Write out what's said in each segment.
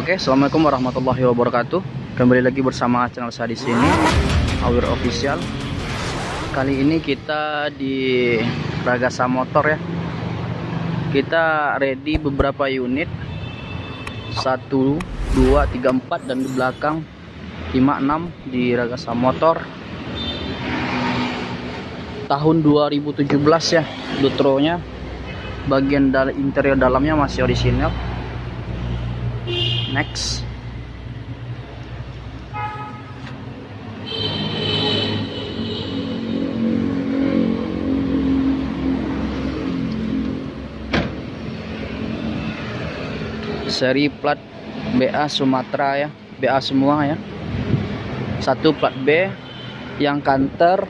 Oke, assalamualaikum warahmatullahi wabarakatuh. Kembali lagi bersama channel saya di sini, Awir Official. Kali ini kita di Ragasa Motor ya. Kita ready beberapa unit. 1 2 3 4 dan di belakang 5 6 di Ragasa Motor. Tahun 2017 ya, Dutronya. Bagian dal interior dalamnya masih orisinal next. Seri plat BA Sumatera ya BA semua ya. Satu plat B yang kanter.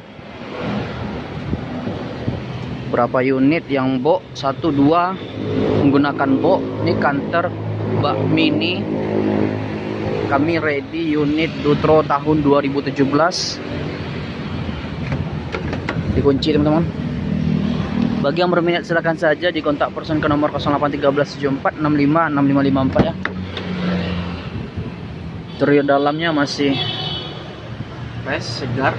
Berapa unit? Yang bo satu dua. Menggunakan bo ini kanter bak mini. Kami ready unit Dutro tahun 2017 dikunci teman-teman. Bagi yang berminat silahkan saja di kontak person ke nomor 081374656554 ya. Interior dalamnya masih fresh segar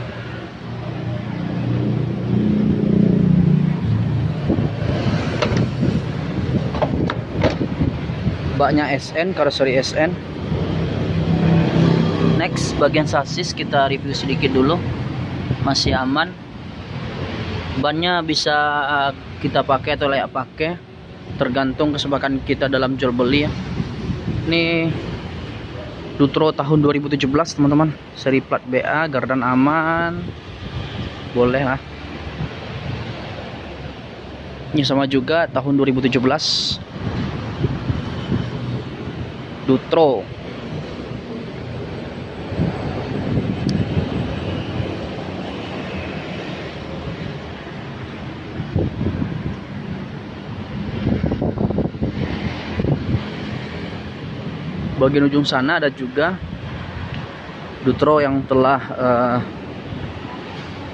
baknya SN karoseri SN next bagian sasis kita review sedikit dulu. Masih aman. Bannya bisa uh, kita pakai atau layak pakai. Tergantung kesepakatan kita dalam jual beli ya. Ini Dutro tahun 2017 teman-teman. Seri plat BA gardan aman. Boleh lah. Ini sama juga tahun 2017 Dutro. Bagian ujung sana ada juga Dutro yang telah uh,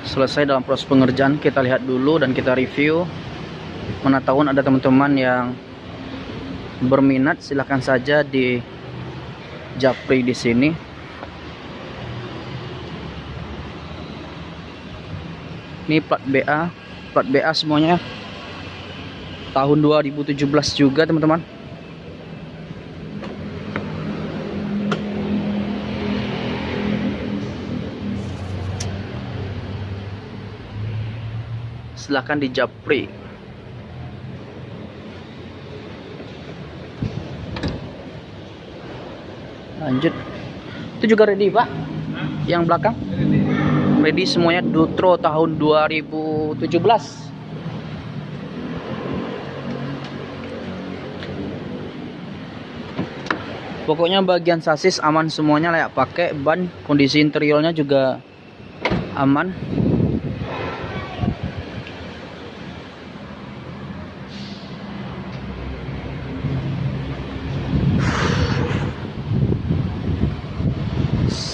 selesai dalam proses pengerjaan. Kita lihat dulu dan kita review. Mana tahun ada teman-teman yang berminat silahkan saja di Japri di sini. Ini plat BA, plat BA semuanya tahun 2017 juga teman-teman. Silahkan di Japri. Lanjut. Itu juga ready pak. Yang belakang. Ready semuanya. Dutro tahun 2017 pokoknya bagian sasis aman semuanya layak pakai. Ban kondisi interiornya juga aman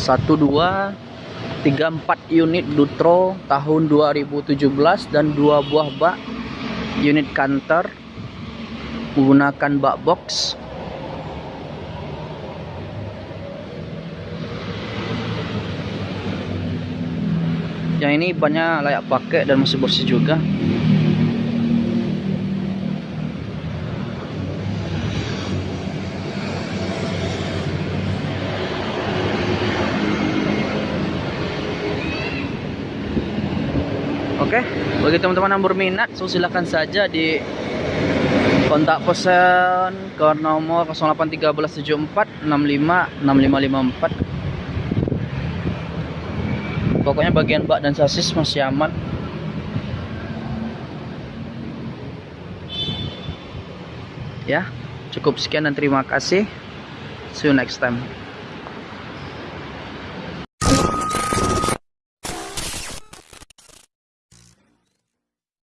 satu dua tiga empat unit Dutro tahun 2017 dan dua buah bak unit kantor menggunakan bak box. Yang ini banyak layak pakai dan masih bersih juga Oke, bagi teman-teman yang berminat, so silahkan saja di kontak pesan ke nomor 081374656554. Pokoknya bagian bak dan sasis masih aman. Ya, cukup sekian dan terima kasih. See you next time.